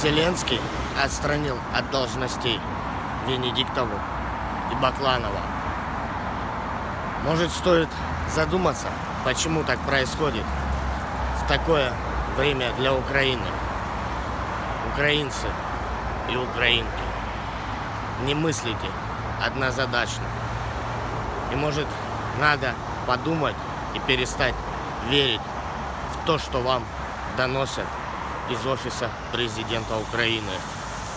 Зеленский отстранил от должностей Венедиктову и Бакланова. Может, стоит задуматься, почему так происходит в такое время для Украины. Украинцы и украинки, не мыслите однозадачно. И может, надо подумать и перестать верить в то, что вам доносят из офиса президента Украины.